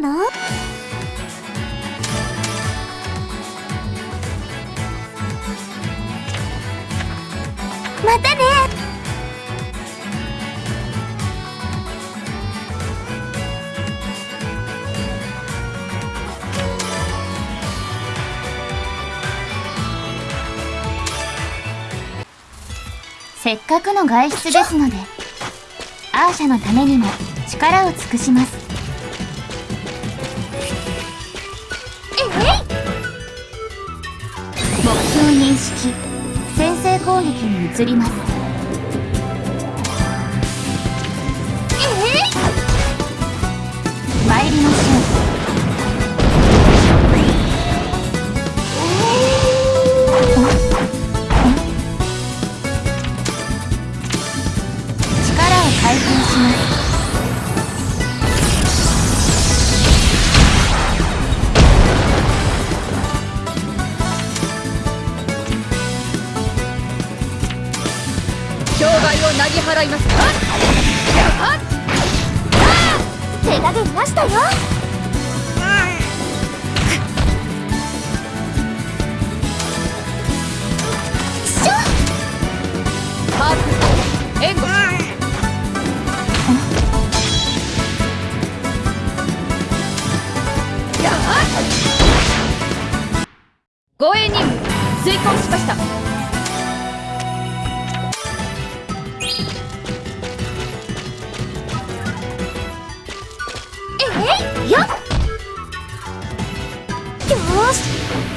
せっかくの外出ですのでアーシャのためにも力を尽くします。に移ります。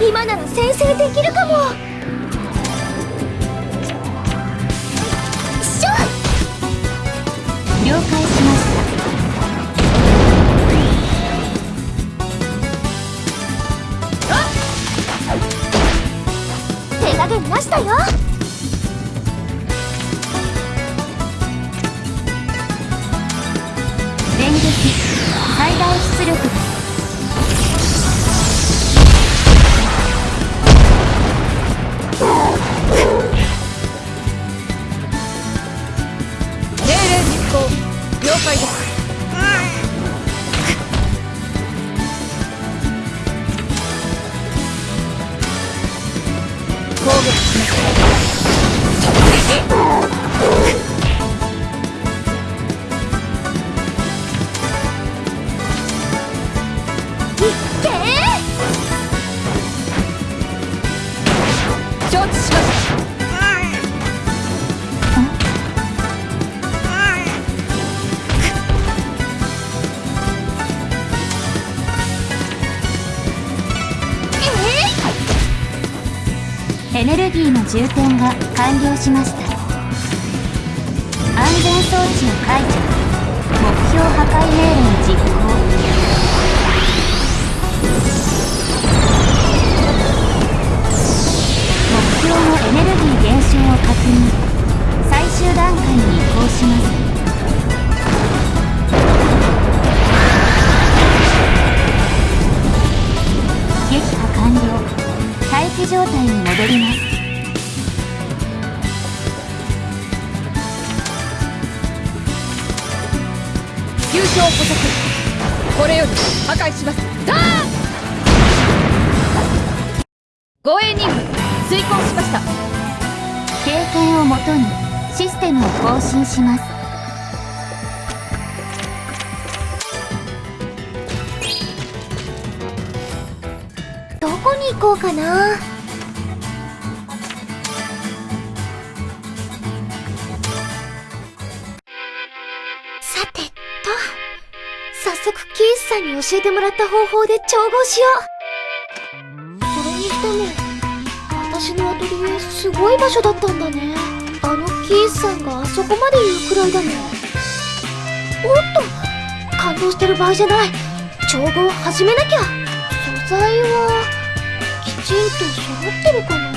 今なら先制できるかも。しょ了解しました。手加減ましたよ。電撃最大出力充填が完了しました。安全装置を解除目標破壊命令実行。目標のエネルギー減少を確認。最終段階に移行します。撃破完了。待機状態に戻ります。急所捕捉これより破壊します。ダー護衛任務遂行しました。経験をもとにシステムを更新します。行こうかな。さんに教えてもらった方法で調合しよう。それにしても私のアトリエすごい場所だったんだね。あのキースさんがあそこまで言うくらいだもんおっと感動してる場合じゃない。調合始めなきゃ。素材はきちんと揃ってるかな。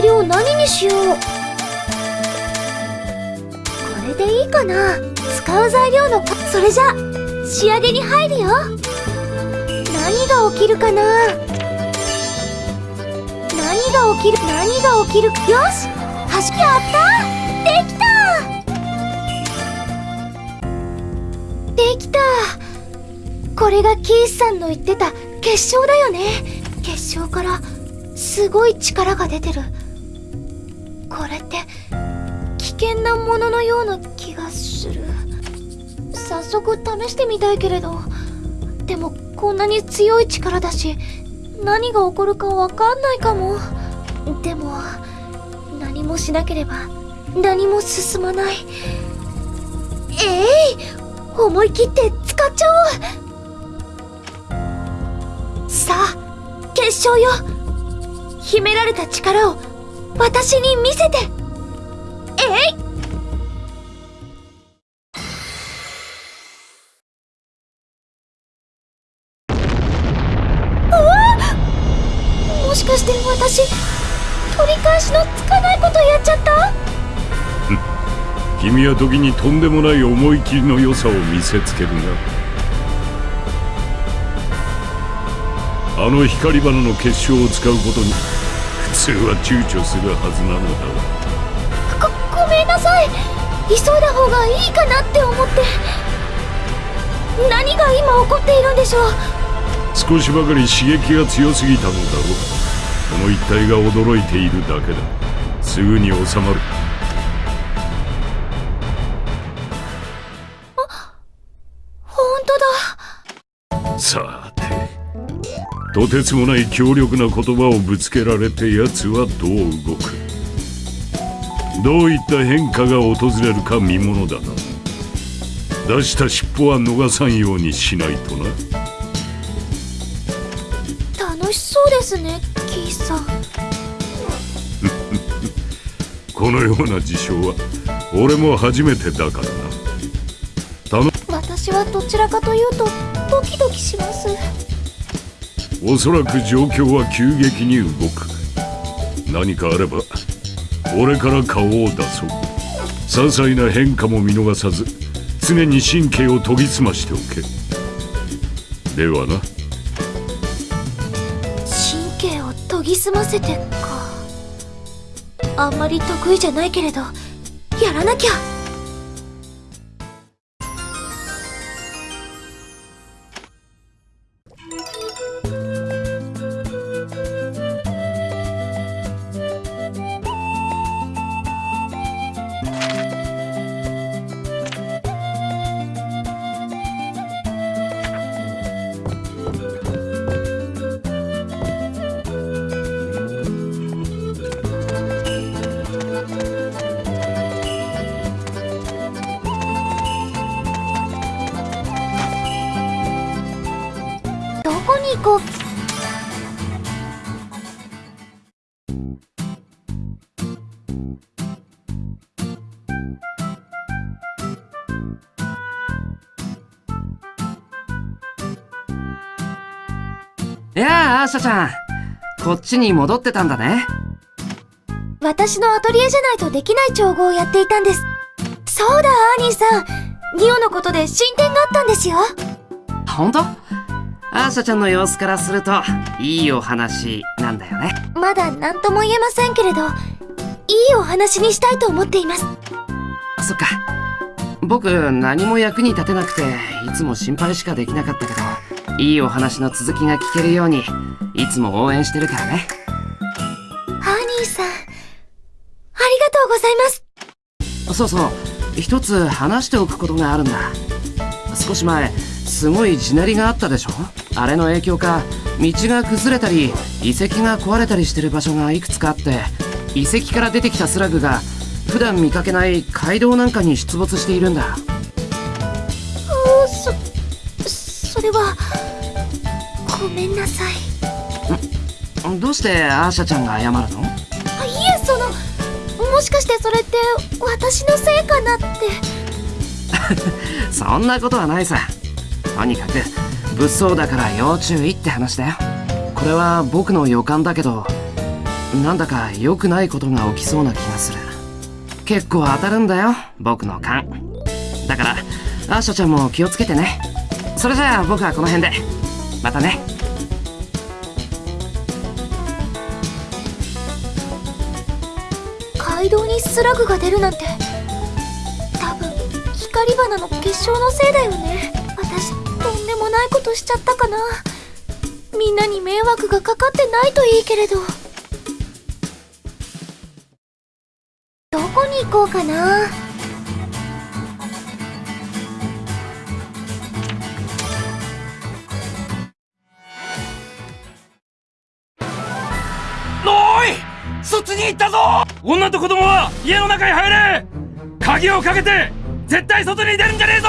材料何にしよう？これでいいかな？使う材料のそれじゃ仕上げに入るよ。何が起きるかな？何が起きる？何が起きる？よし走やった！できた！できた！これがキースさんの言ってた結晶だよね。結晶からすごい力が出てる。これって危険なもののような気がする。早速試してみたいけれど。でもこんなに強い力だし何が起こるかわかんないかも。でも何もしなければ何も進まない。えい、思い切って使っちゃおう。さあ結晶よ。秘められた力を私に見せて。えい。もしかして私取り返しのつかないことやっちゃった？君は時にとんでもない思い切りの良さを見せつけるな。あの光花の結晶を使うことに。普通は躊躇するはずなのだごごめんなさい。急いだ方がいいかなって思って。何が今起こっているんでしょう。少しばかり刺激が強すぎたのだろう。この一帯が驚いているだけだ。すぐに収まるとてつもない強力な言葉をぶつけられて奴はどう動くどういった変化が訪れるか見ものだな。出した尻尾は逃さんようにしないとな。楽しそうですねキーさん。このような事象は俺も初めてだからな。頼私はどちらかというとドキドキしますおそらく状況は急激に動く。何かあれば俺から顔を出そう。些細な変化も見逃さず常に神経を研ぎ澄ましておけ。ではな。神経を研ぎ澄ませてか。あんまり得意じゃないけれどやらなきゃ。いやあ、アーシャちゃん。こっちに戻ってたんだね。私のアトリエじゃないとできない調合をやっていたんですそうだアーニーさんニオのことで進展があったんですよほんとアーシャちゃんの様子からすると、いいお話なんだよね。まだ何とも言えませんけれどいいお話にしたいと思っていますそっか。僕、何も役に立てなくて、いつも心配しかできなかったけど、いいお話の続きが聞けるように、いつも応援してるからね。アーニーさんありがとうございますそうそう、一つ話しておくことがあるんだ。少し前、すごい地鳴りがあったでしょ？あれの影響か、道が崩れたり、遺跡が壊れたりしてる場所がいくつかあって、遺跡から出てきたスラグが、普段見かけない街道なんかに出没しているんだ。おそそれはごめんなさいどうしてアーシャちゃんが謝るの？あいえそのもしかしてそれって私のせいかなって そんなことはないさ。とにかく、物騒だから要注意って話だよ。これは僕の予感だけど、なんだか良くないことが起きそうな気がする。結構当たるんだよ、僕の勘。だから、アーシャちゃんも気をつけてね。それじゃあ僕はこの辺で。またね。街道にスラグが出るなんて。多分光花の結晶のせいだよね。私とんでもないことしちゃったかな。みんなに迷惑がかかってないといいけれど。どこに行こうかな。に行ったぞ！女と子供は家の中に入れ！鍵をかけて絶対外に出るんじゃねえぞ！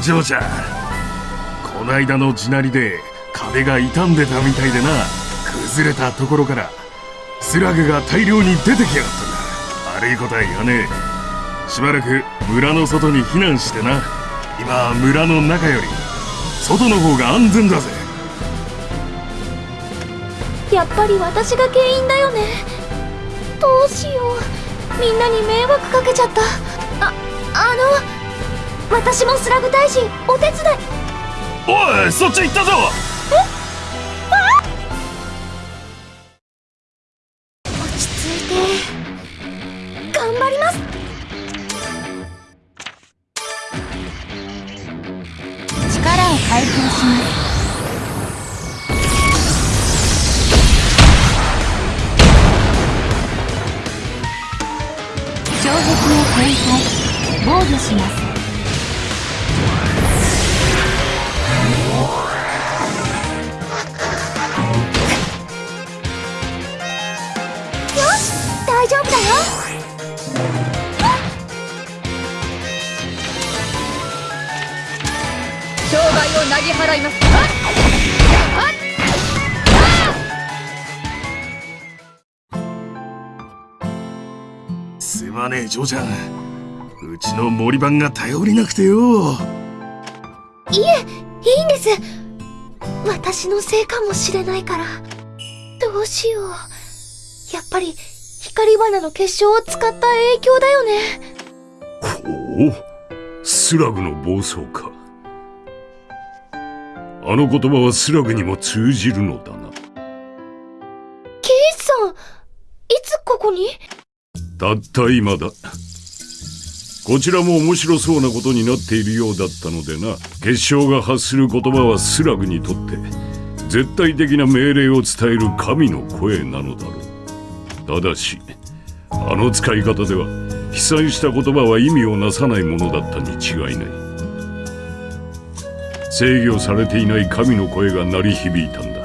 おう嬢ちゃ。んこないだの地鳴りで壁が傷んでたみたいでな。崩れたところからスラグが大量に出てきやがったんだ。悪いことは言わねえ。しばらく村の外に避難してな。今村の中より外の方が安全だぜ。やっぱり私が原因だよね。どうしよう。みんなに迷惑かけちゃった。ああの私もスラグ大臣お手伝い。おいそっち行ったぞ。嬢ちゃんうちの森番が頼りなくてよ。いえいいんです。私のせいかもしれないから。どうしよう。やっぱり光花の結晶を使った影響だよね。ほう？スラグの暴走か。あの言葉はスラグにも通じるのだたった今だ。こちらも面白そうなことになっているようだったのでな。結晶が発する言葉はスラグにとって絶対的な命令を伝える神の声なのだろう。ただしあの使い方では飛散した言葉は意味をなさないものだったに違いない。制御されていない神の声が鳴り響いたんだ。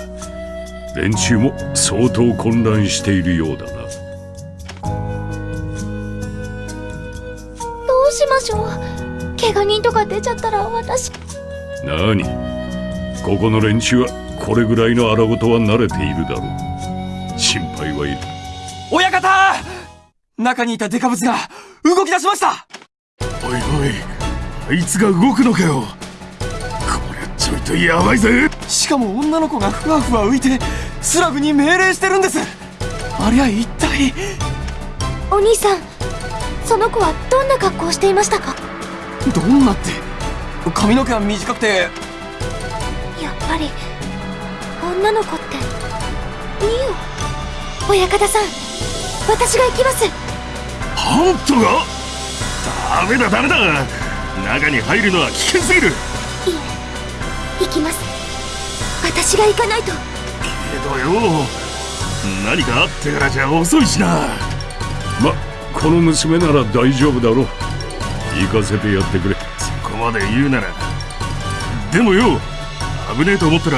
連中も相当混乱しているようだな。出ちゃったら私。なにここの連中はこれぐらいの荒事は慣れているだろう。心配はいる。親方！中にいたデカブツが動き出しました！おいおいあいつが動くのかよ。これちょいとやばいぜ。しかも女の子がふわふわ浮いてスラグに命令してるんです。ありゃ一体。お兄さんその子はどんな格好をしていましたか？どんなって髪の毛は短くて。やっぱり女の子っていいよ。親方さん私が行きます。ハントが？ダメだダメだ。中に入るのは危険すぎる。いい行きます。私が行かないと。けどよ。何かあってからじゃ遅いしな。まこの娘なら大丈夫だろう。行かせてやってくれまで言うならでもよ危ねえと思ったら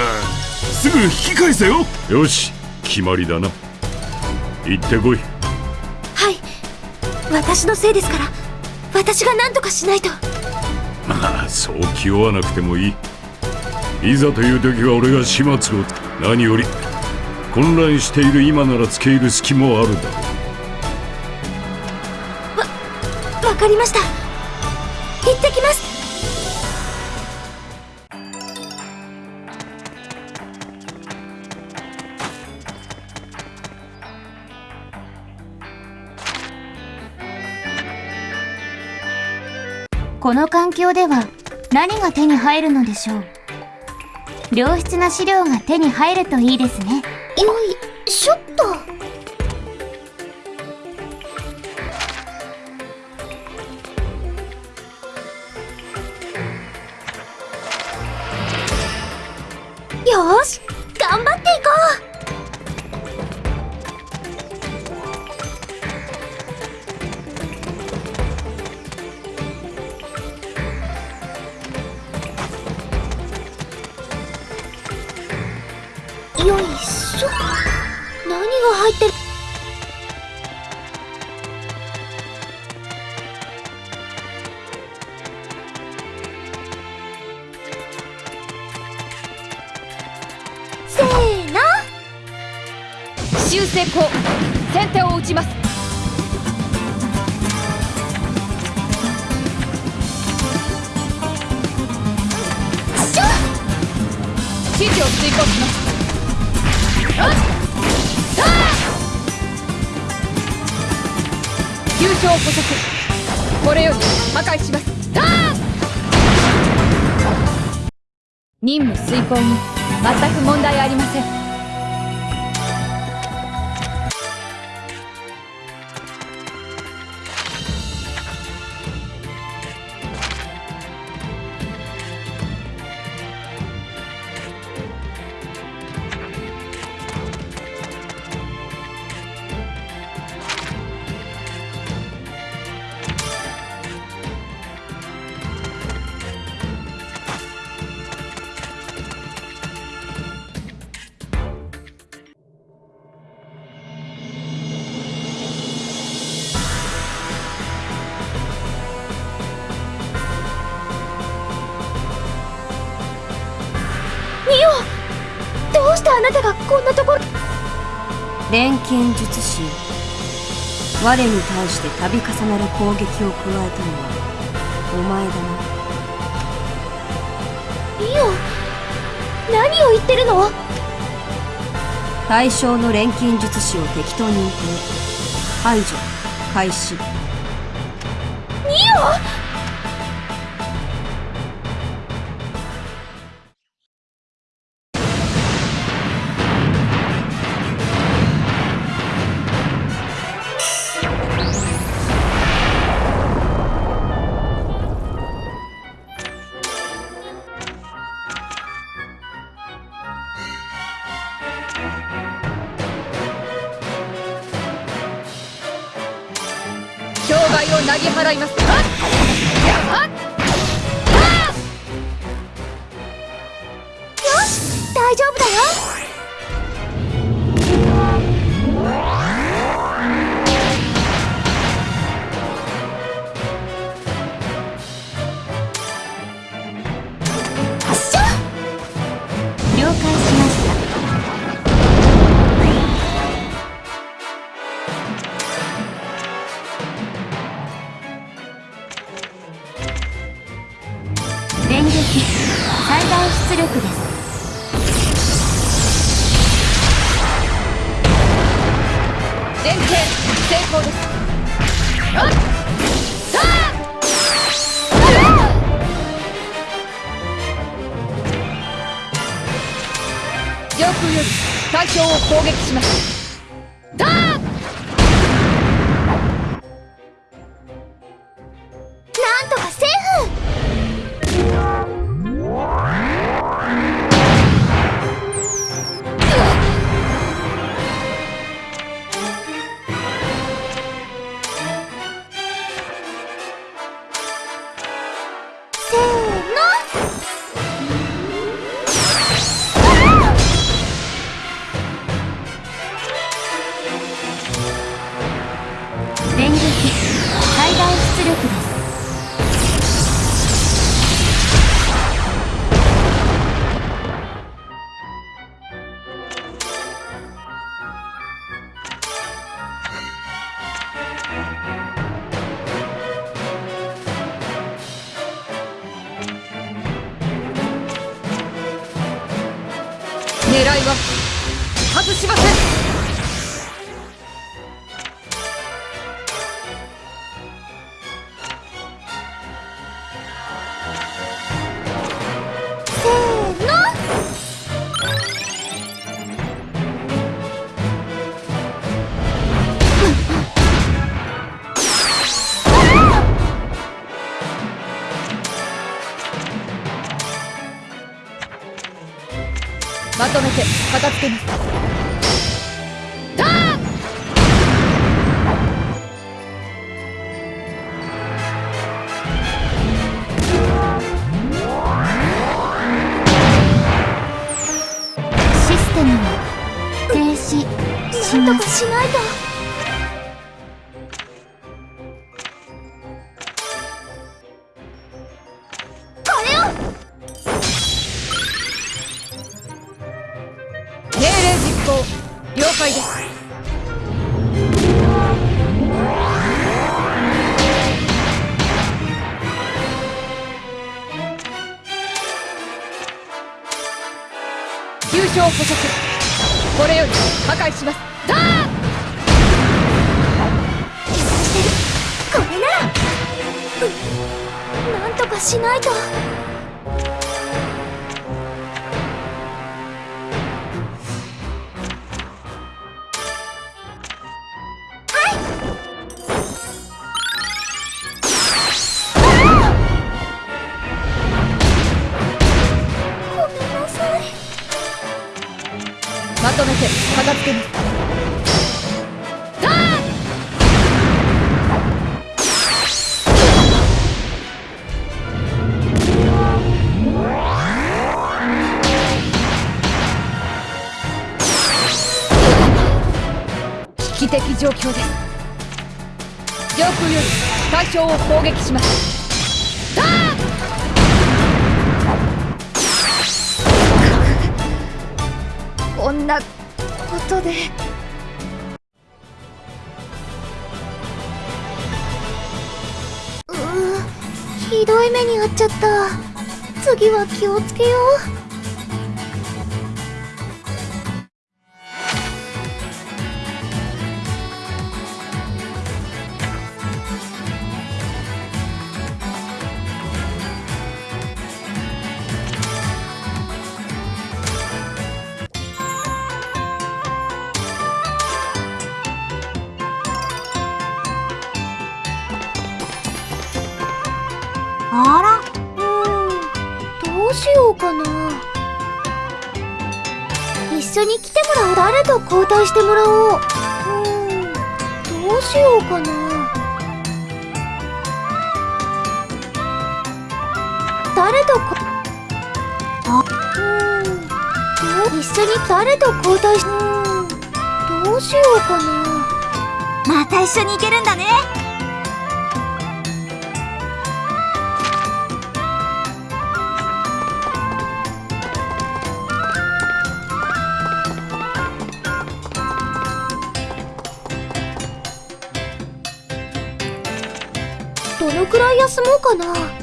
すぐ引き返せよ。よし決まりだな。行ってこい。はい。私のせいですから私が何とかしないと。まあそう気負わなくてもいい。いざという時は俺が始末を。何より混乱している今なら付け入る隙もあるだろう。わかりました。行ってきますこの環境では何が手に入るのでしょう。良質な資料が手に入るといいですね。よいしょっと。よし。任我に対して度重なる攻撃を加えたのはお前だな。ミオ何を言ってるの？対象の錬金術師を適当に置いて排除開始。ミ障 しなんとますかしない 危機的状況で。す上空より対象を攻撃します。こんなことで。ひどい目に遭っちゃった。次は気をつけよう。誰と交代してもらおう。うんどうしようかな。誰とこあうん一緒に誰と交代しうんどうしようかな。また一緒に行けるんだね。かな？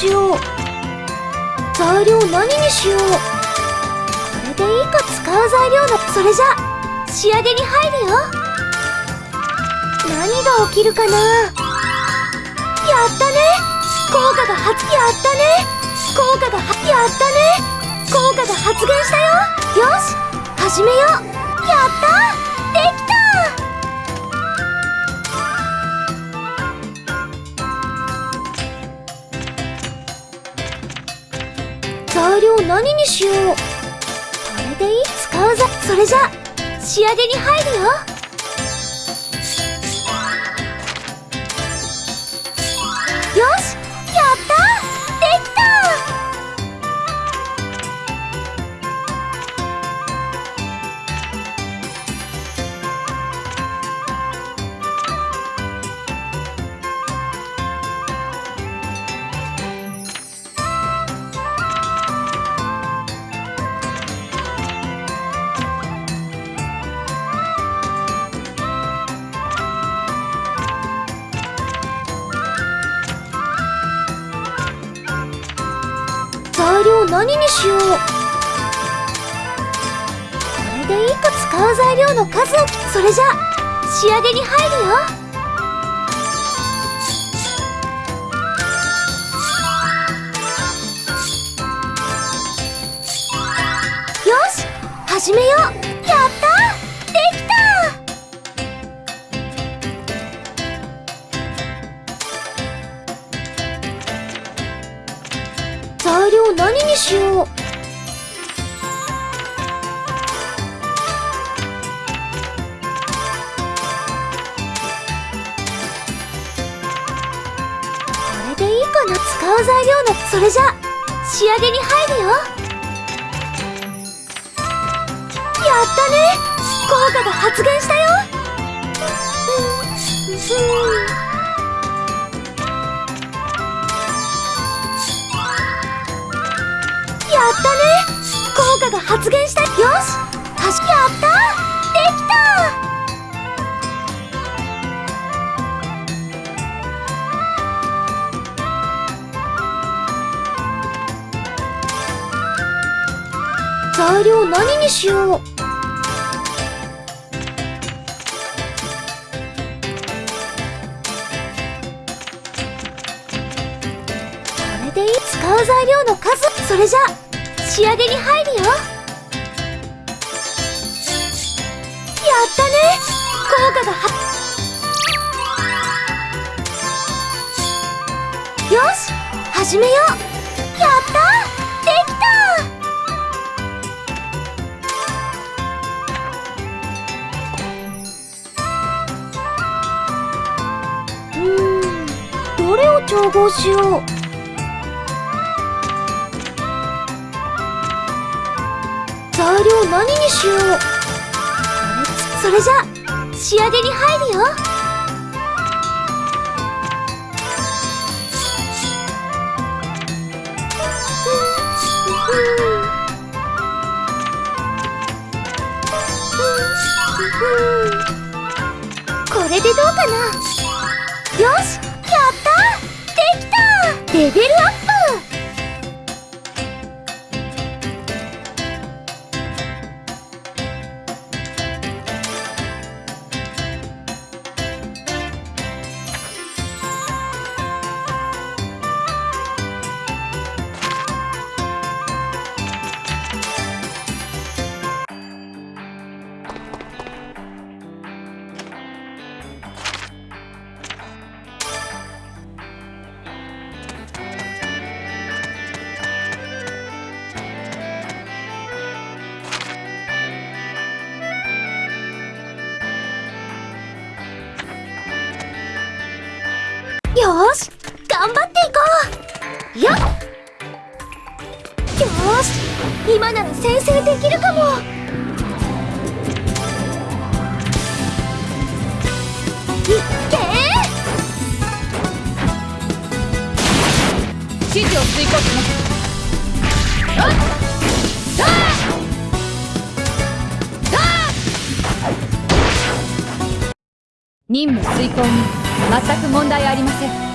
しよう。材料何にしよう。これでいいか使う材料だ。それじゃ仕上げに入るよ。何が起きるかな。やったね。効果が発やったね。効果がはやったね。効果が発現したよ。よし始めよう。やった。できた。材料何にしよう。これでいい？使うぞ。それじゃ仕上げに入るよ。それじゃ仕上げに入るよよ。にしよう。これで使う材料の数？それじゃ仕上げに入るよ。やったね効果がはよし始めよう。どれを調合しよう。材料何にしよう。これそれじゃ仕上げに入るよ。これでどうかな。よし。レベルアップなら先制できるかも。いっけ指示を遂行します。任務遂行に全く問題ありません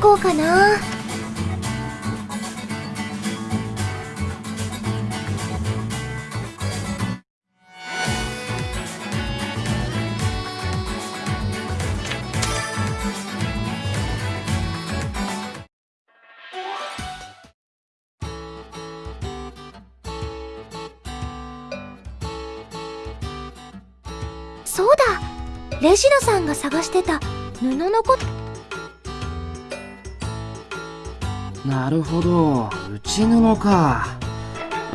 行こうかな。そうだ。レジナさんが探してた布のこと。なるほど。内布か。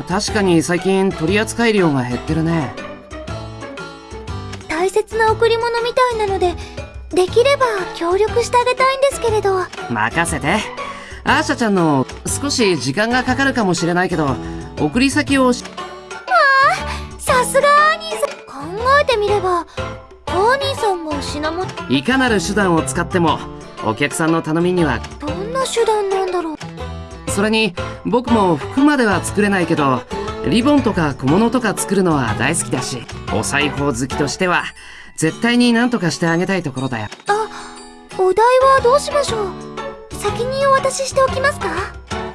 確かに最近取り扱い量が減ってるね。大切な贈り物みたいなのでできれば協力してあげたいんですけれど。任せて。アーシャちゃんの少し時間がかかるかもしれないけど送り先をしさすがアーニーさん。考えてみればアーニーさんも品物。いかなる手段を使ってもお客さんの頼みにはどんな手段なんだろうそれに僕も服までは作れないけどリボンとか小物とか作るのは大好きだしお裁縫好きとしては絶対に何とかしてあげたいところだよ。あお題はどうしましょう？先にお渡ししておきますか？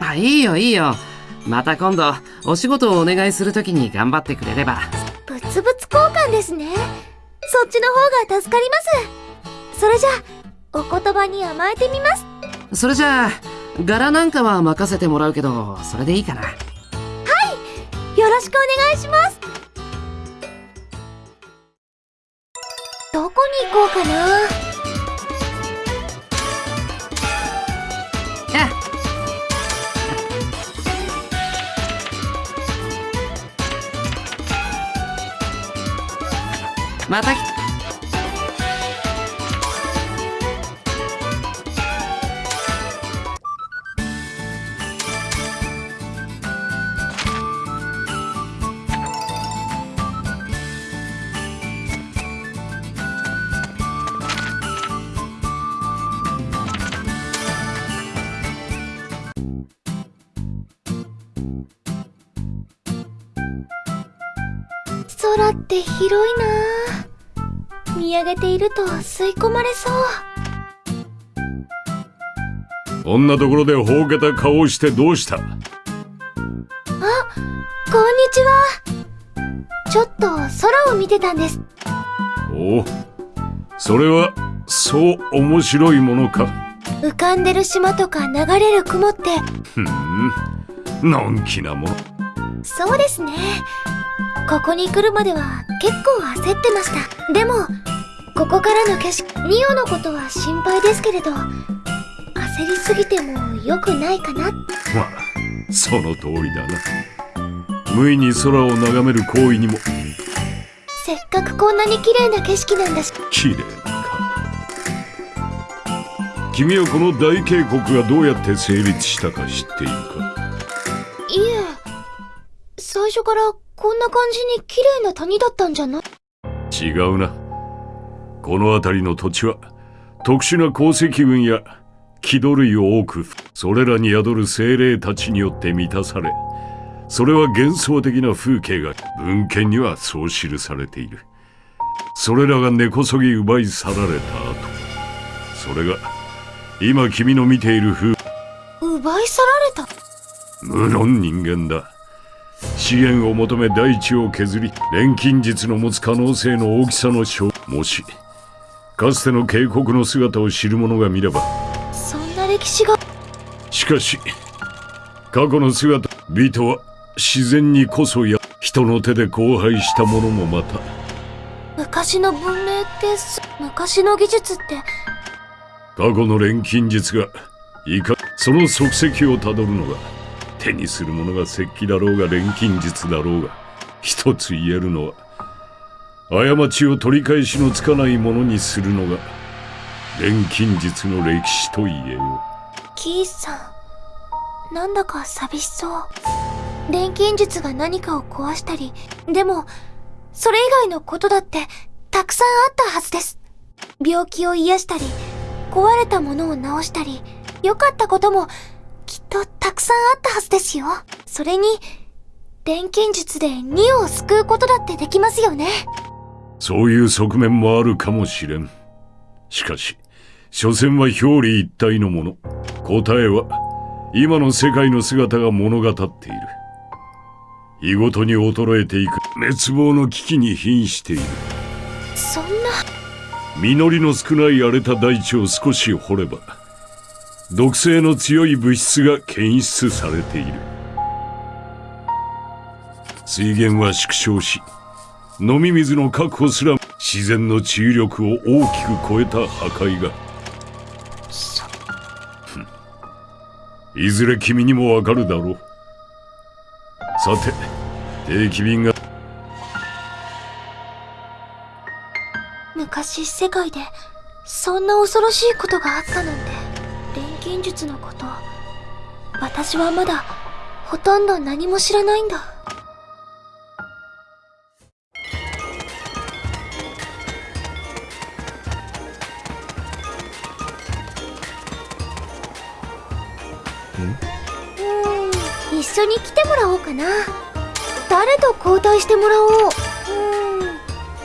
あいいよいいよ。また今度お仕事をお願いするときに頑張ってくれれば。物々交換ですね。そっちの方が助かります。それじゃあお言葉に甘えてみます。それじゃあ柄なんかは任せてもらうけどそれでいいかな。よろしくお願いします。どこに行こうかな？あまた来空って広いな。見上げていると吸い込まれそう。こんなところでほうけた顔をしてどうした？こんにちは。ちょっと空を見てたんです。おおそれはそう面白いものか。浮かんでる島とか流れる雲って。ふん。のんきなもの。そうですねここに来るまでは結構焦ってました。でもここからの景色ニオのことは心配ですけれど焦りすぎても良くないかな。まあその通りだな。無意に空を眺める行為にも。せっかくこんなに綺麗な景色なんだし。綺麗か。君はこの大渓谷がどうやって成立したか知っているか。いえ最初からこんな感じに綺麗な谷だったんじゃない？違うな。この辺りの土地は特殊な鉱石群や木土類を多くそれらに宿る精霊たちによって満たされそれは幻想的な風景が文献にはそう記されている。それらが根こそぎ奪い去られた後それが今君の見ている風奪い去られた？無論人間だ資源を求め大地を削り錬金術の持つ可能性の大きさの小もしかつての渓谷の姿を知る者が見ればそんな歴史が。しかし過去の姿美とは自然にこそや人の手で荒廃したものもまた。昔の文明ってす昔の技術って。過去の錬金術がいかその足跡をたどるのが手にするものが石器だろうが錬金術だろうが一つ言えるのは過ちを取り返しのつかないものにするのが錬金術の歴史と言えよキースさんなんだか寂しそう。錬金術が何かを壊したりでもそれ以外のことだってたくさんあったはずです。病気を癒したり壊れたものを直したり良かったこともきっとたくさんあったはずですよ。それに錬金術でニオを救うことだってできますよね。そういう側面もあるかもしれん。しかし所詮は表裏一体のもの。答えは今の世界の姿が物語っている。日ごとに衰えていく。滅亡の危機に瀕している。そんな。実りの少ない荒れた大地を少し掘れば毒性の強い物質が検出されている。水源は縮小し飲み水の確保すら自然の治癒力を大きく超えた破壊が。いずれ君にもわかるだろう。さて定期便が。昔世界でそんな恐ろしいことがあったなんて。錬金術のこと。私はまだほとんど何も知らないんだ。うーん一緒に来てもらおうかな。誰と交代してもらおう。うーん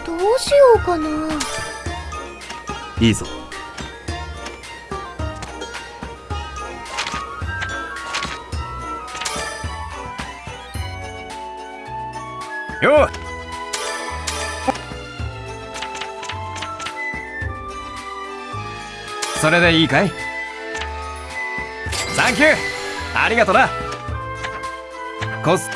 どうしようかな。いいぞよ。それでいいかい？サンキュー。ありがとな。コス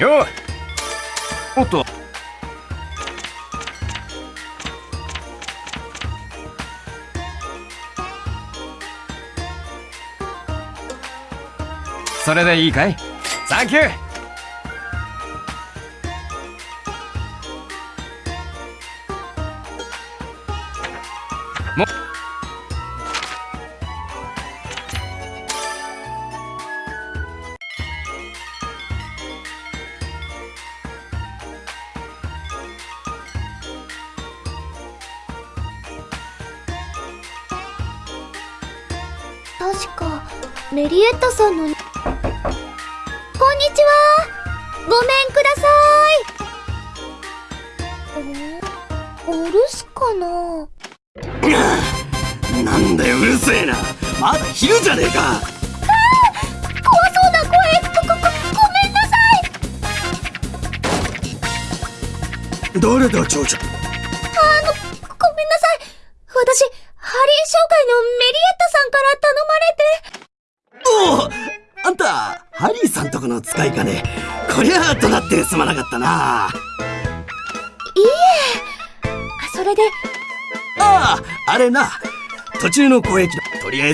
よおっと。それでいいかい？サンキュー。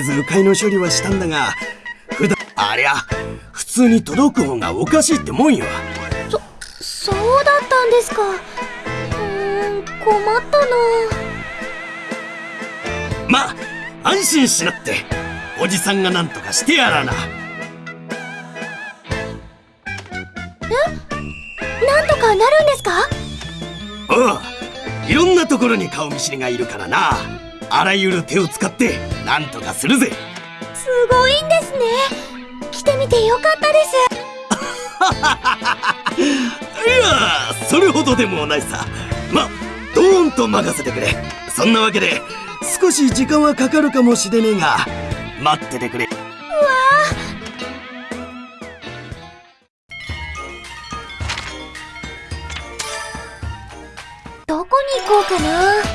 ず迂回の処理はしたんだが普段ありゃ普通に届く方がおかしいってもんよ。そうだったんですか。うーん困ったな。まあ安心しなって。おじさんが何とかしてやらな。なんとかなるんですか？おういろんなところに顔見知りがいるからな。あらゆる手を使ってなんとかするぜ。すごいんですね。来てみてよかったです。いやそれほどでもないさ。まドーンと任せてくれ。そんなわけで少し時間はかかるかもしれねえが待っててくれ。わあどこに行こうかな。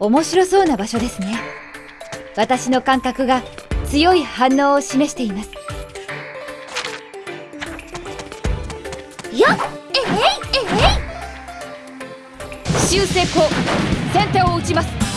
面白そうな場所ですね。私の感覚が強い反応を示しています。やっえいえい。修正功先手を打ちます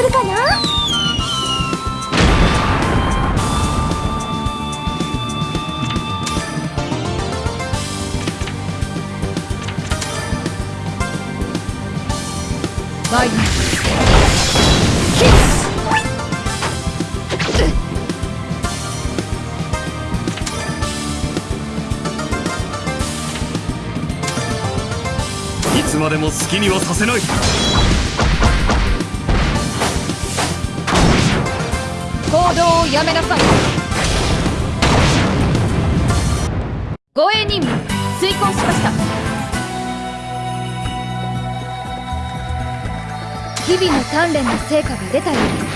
来るかな？マイナいつまでも好きにはさせないをやめなさい。護衛任務遂行しました。日々の鍛錬の成果が出たようです。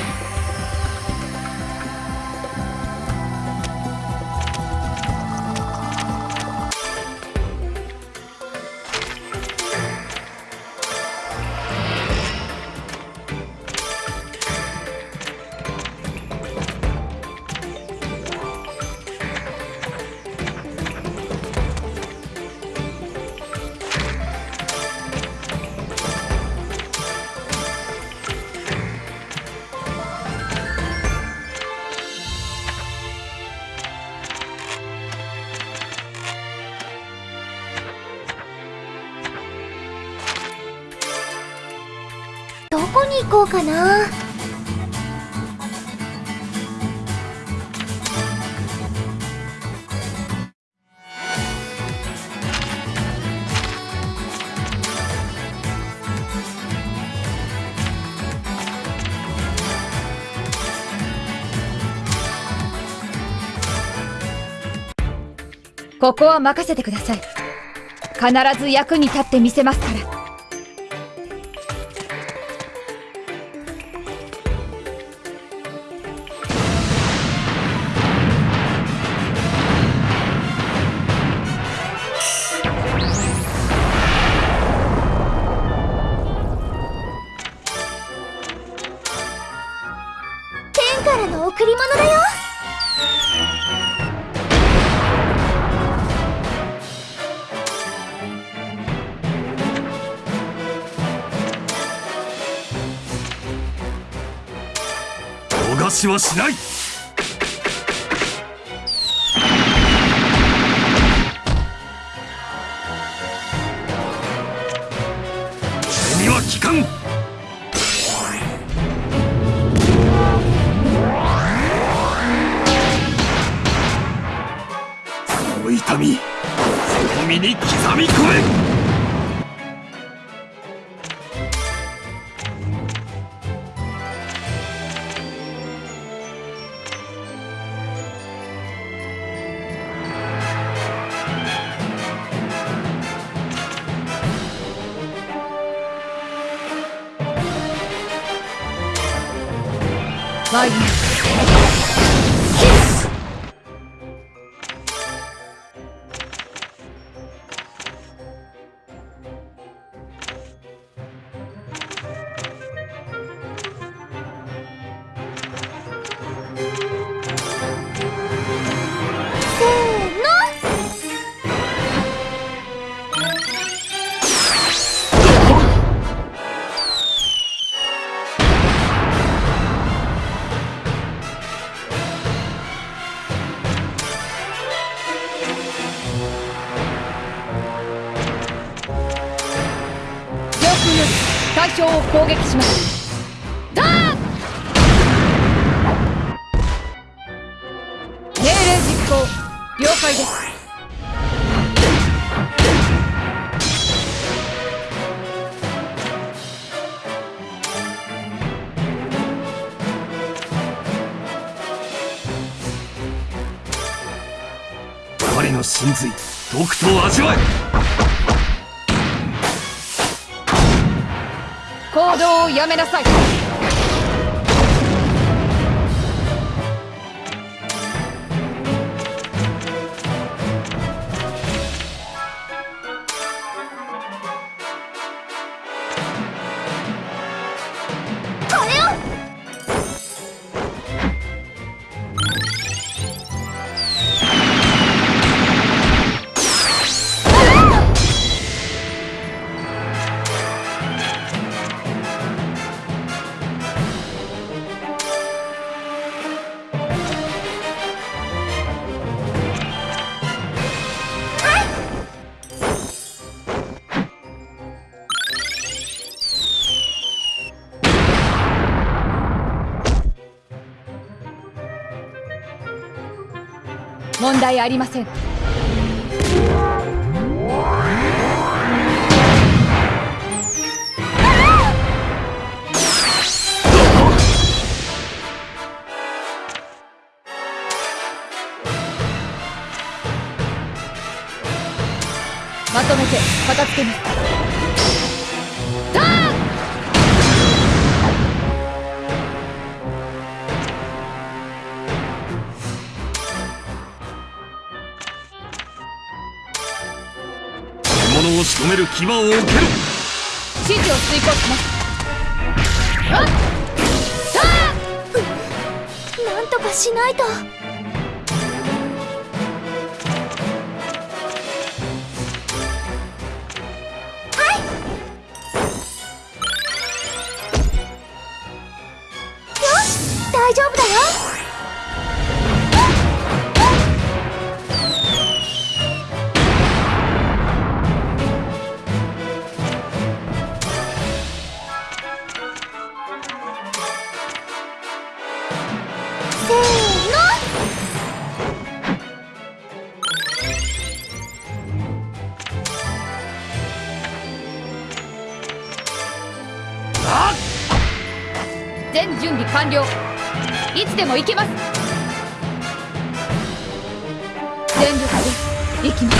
ここは任せてください。必ず役に立ってみせますから。はしない。毒と味わえ。行動をやめなさい。題ありません。める牙を置けろ指示を遂行します。あっ！さあなんとかしないと。全準備完了。いつでも行けます。全力で行きます。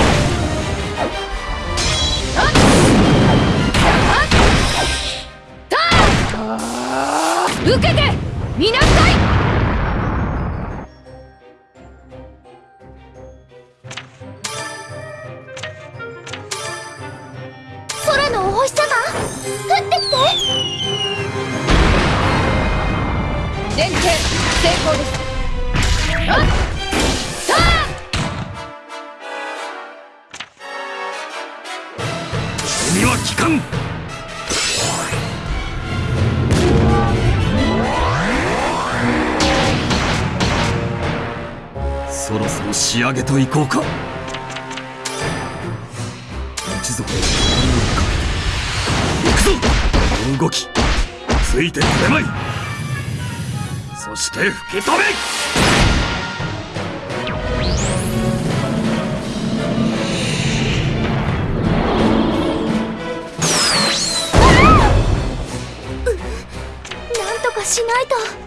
受けてみなさい。上げといこうか。一族の守りをかけ行くぞ。動きついてくれまい。そして吹き飛べ。しないと。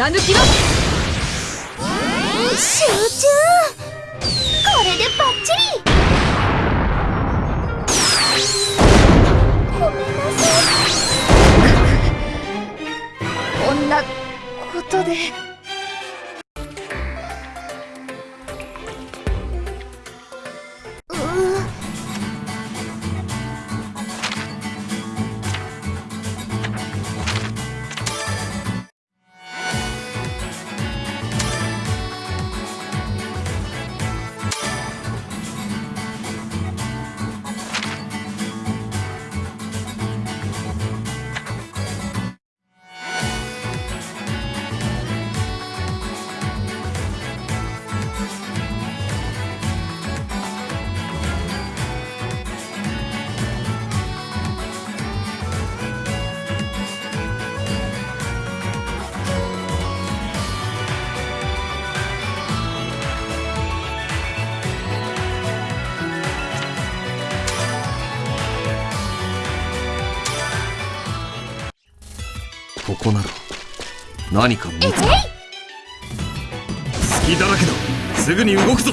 貫きろ集中。これでバッチリ。ごめんなさい。こんなことで。何か見つか隙だらけだ。すぐに動くぞ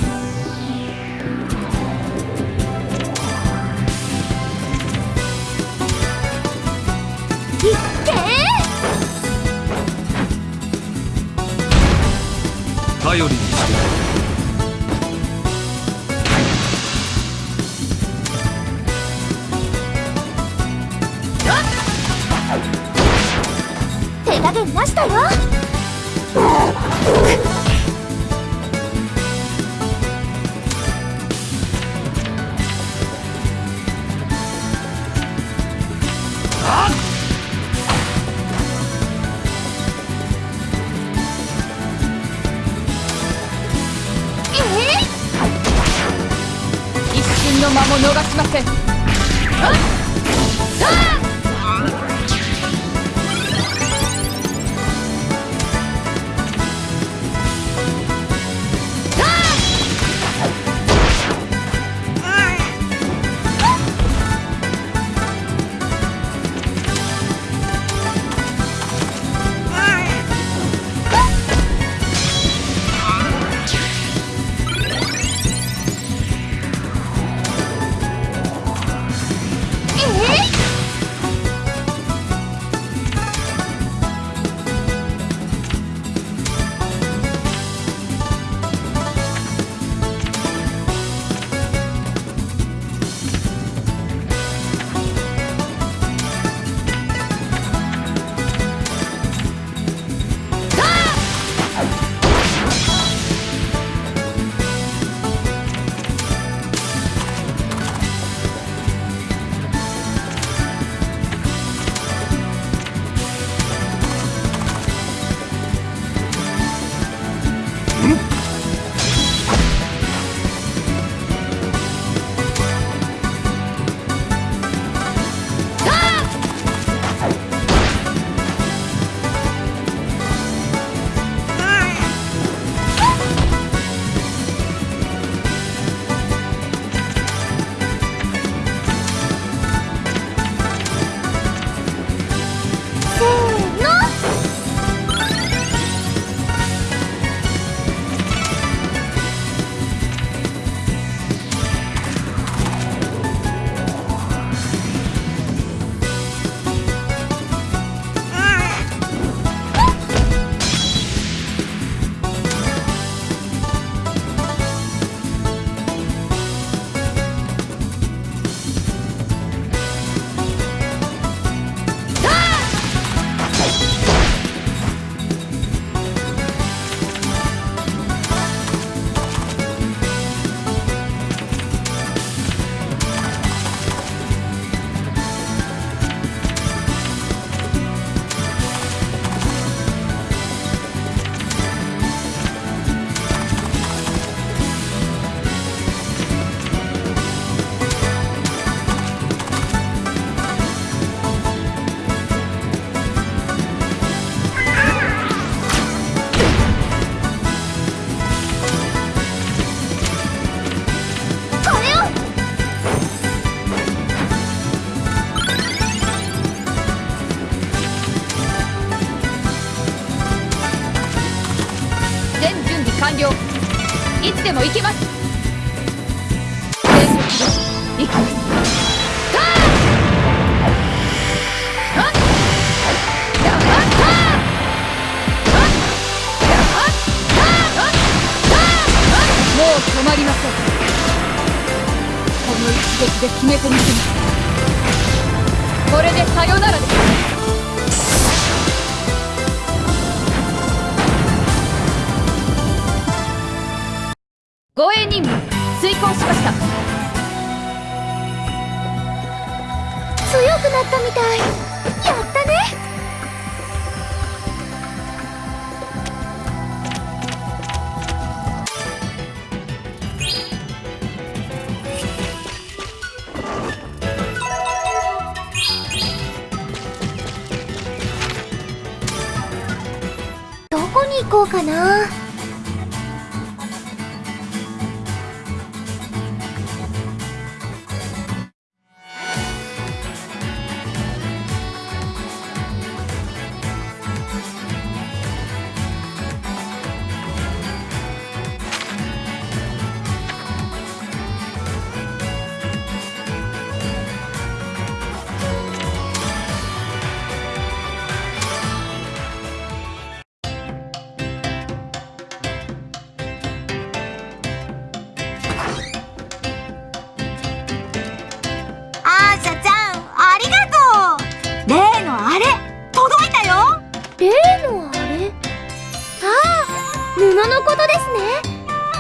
布のことですね。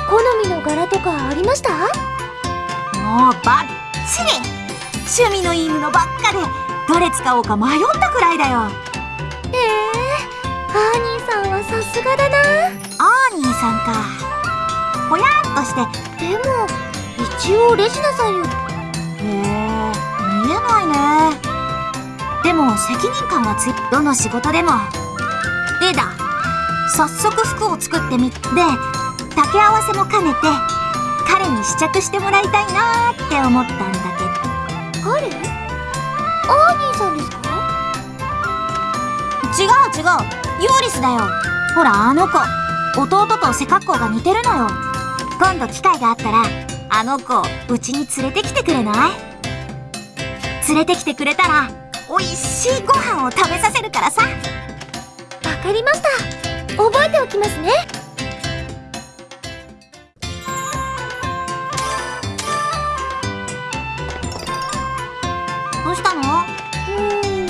好みの柄とかありました？もうバッチリ。趣味のいい布ばっかで。どれ使おうか迷ったくらいだよ。ええアーニーさんはさすがだな。アーニーさんか。ぽやっとして。でも一応レジナさんよ。へえ見えないね。でも責任感はついどの仕事でも。でだ早速服を作ってみで掛け合わせも兼ねて彼に試着してもらいたいなーって思ったんだけど。彼？アーニーさんですか？違う違うユーリスだよ。ほらあの子。弟と背格好が似てるのよ。今度機会があったらあの子うちに連れてきてくれない？連れてきてくれたら美味しいご飯を食べさせるからさ。わかりました覚えておきますね。どうしたの？うーん。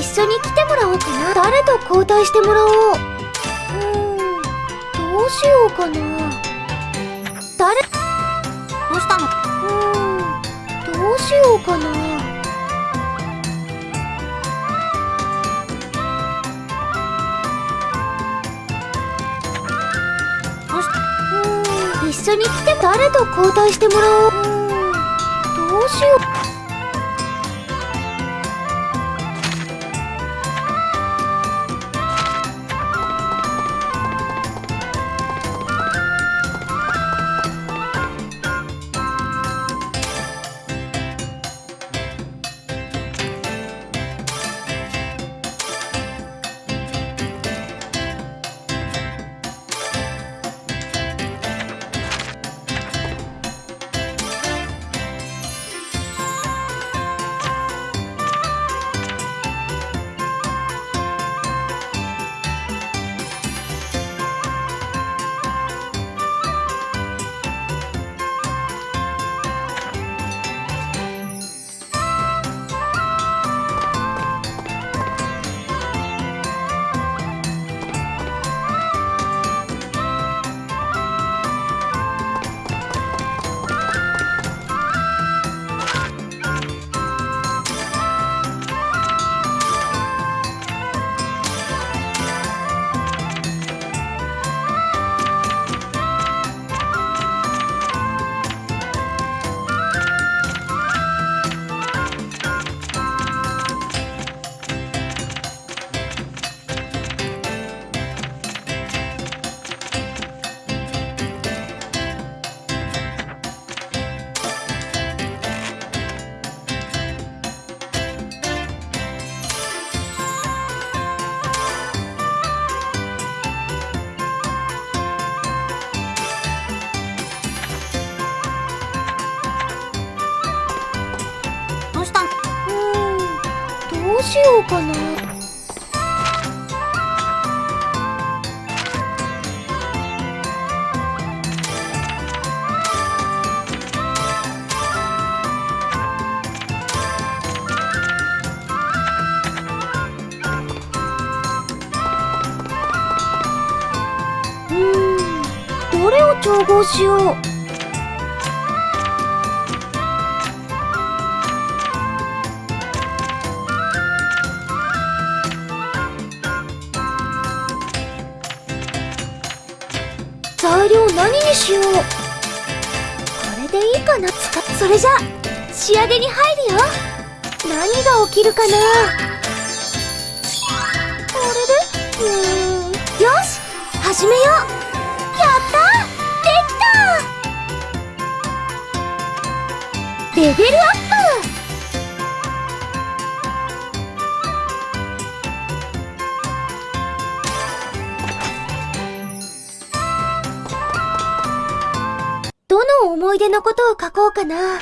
一緒に来てもらおうかな。誰と交代してもらおう。うーん。どうしようかな。誰？どうしたの？うーん。どうしようかな緒に来て誰と交代してもらおう。うどうしよう。それじゃ仕上げに入るよ。何が起きるかな？思い出のことを書こうかな。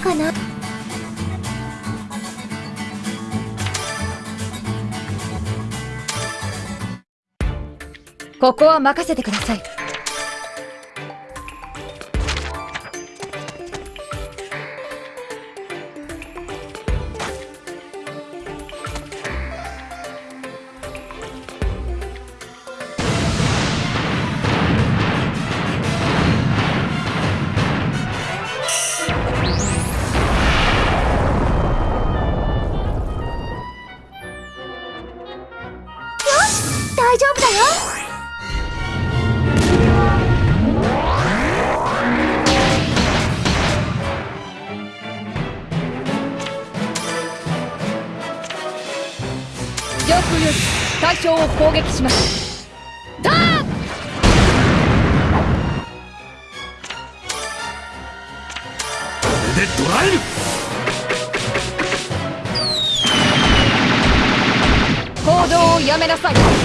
かな？ここは任せてください。を攻撃します。ダー行動をやめなさい。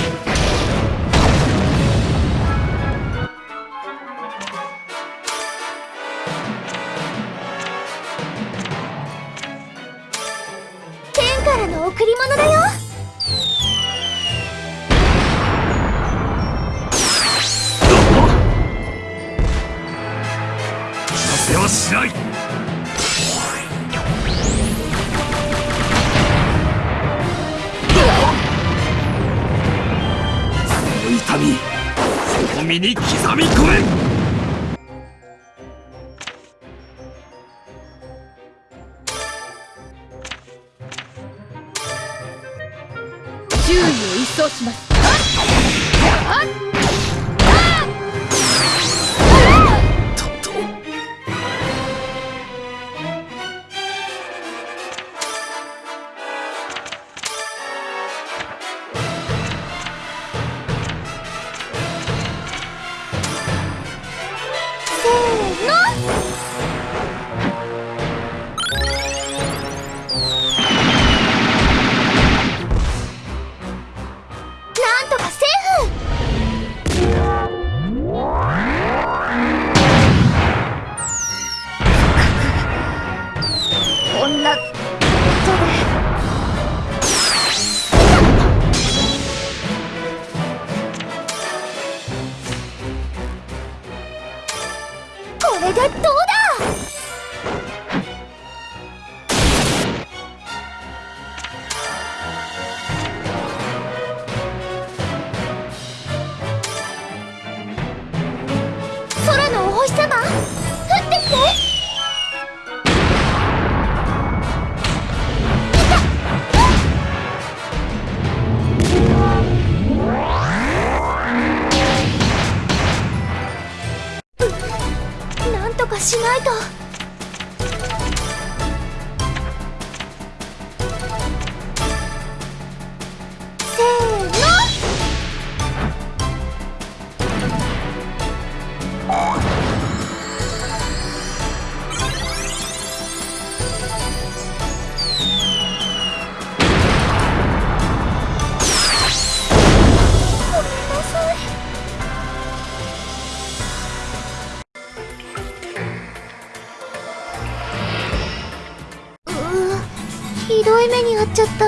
ちゃった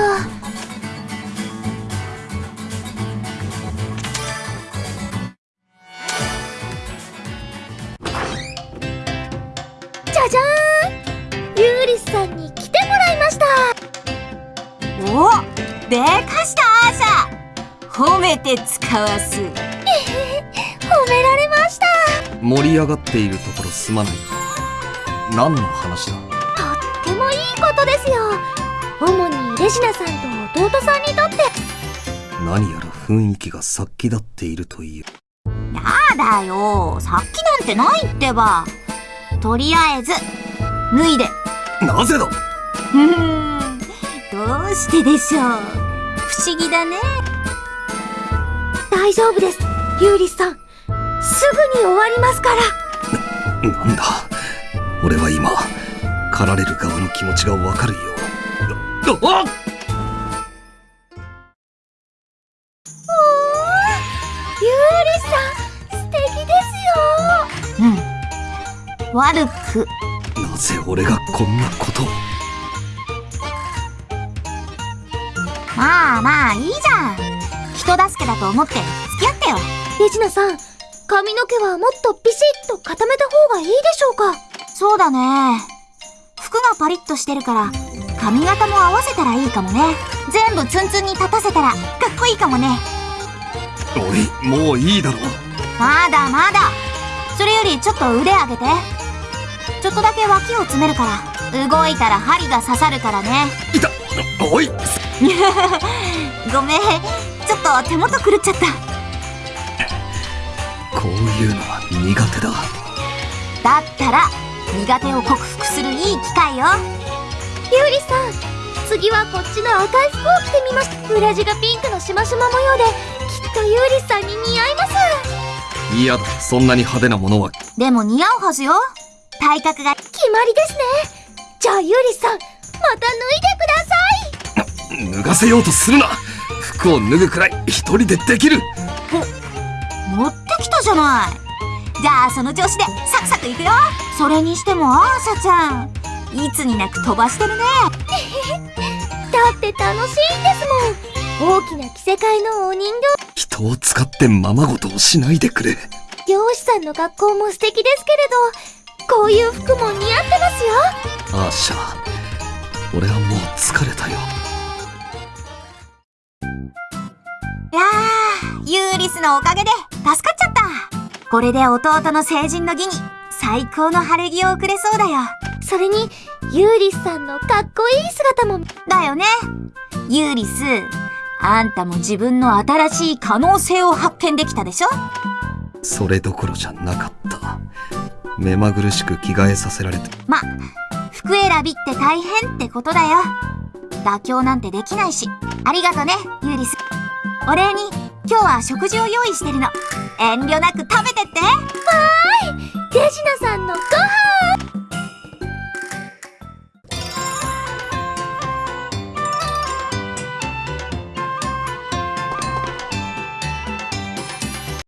じゃじゃーん。ユーリスさんに来てもらいました。おでかしたアーシャ褒めて使わす。褒められました。盛り上がっているところすまない。何の話だ？主にレジナさんと弟さんにとって。何やら雰囲気が殺気立っているという。やだよ。さっきなんてないってば。とりあえず脱いで。なぜだ？どうしてでしょう。不思議だね。大丈夫です。ユーリスさん。すぐに終わりますから。なんだ？俺は今狩られる側の気持ちがわかるよあっ。ユーリスさん素敵ですよ。うん悪くなぜ俺がこんなことを。まあまあいいじゃん。人助けだと思って付き合ってよ。レジナさん髪の毛はもっとビシッと固めた方がいいでしょうか？そうだね。服がパリッとしてるから髪型も合わせたらいいかもね。全部ツンツンに立たせたらかっこいいかもね。おいもういいだろ。うまだまだ。それよりちょっと腕上げて。ちょっとだけ脇を詰めるから動いたら針が刺さるからね。いたおい。ごめん。ちょっと手元狂っちゃった。こういうのは苦手だ。だったら苦手を克服するいい機会よユーリさん。次はこっちの赤い服を着てみました裏地がピンクのしましま模様できっとユーリさん。に似合います嫌だそん。なに派手なものはでも似合うはずよ体格が決まりですねじゃあユーリさん。また脱いでください脱がせようとするな服を脱ぐくらい一人でできる持ってきたじゃないじゃあその調子でサクサクいくよそれにしてもアーシャちゃん。いつになく飛ばしてるね。だって楽しいんですもん。大きな着せ替えのお人人を使ってままごとをしないでくれ。形漁師さんの格好も素敵ですけれどこういう服も似合ってますよ。アーシャ俺はもう疲れたよ。いやーユーリスのおかげで助かっちゃった。これで弟の成人の儀に最高の晴れ着を送れそうだよ。それにユーリスさんのかっこいい姿も。だよね。ユーリスあんたも自分の新しい可能性を発見できたでしょ？それどころじゃなかった。目まぐるしく着替えさせられて。ま、服選びって大変ってことだよ。妥協なんてできないし。ありがとねユーリス。お礼に今日は食事を用意してるの。遠慮なく食べてって。わーい。手品さんのご飯。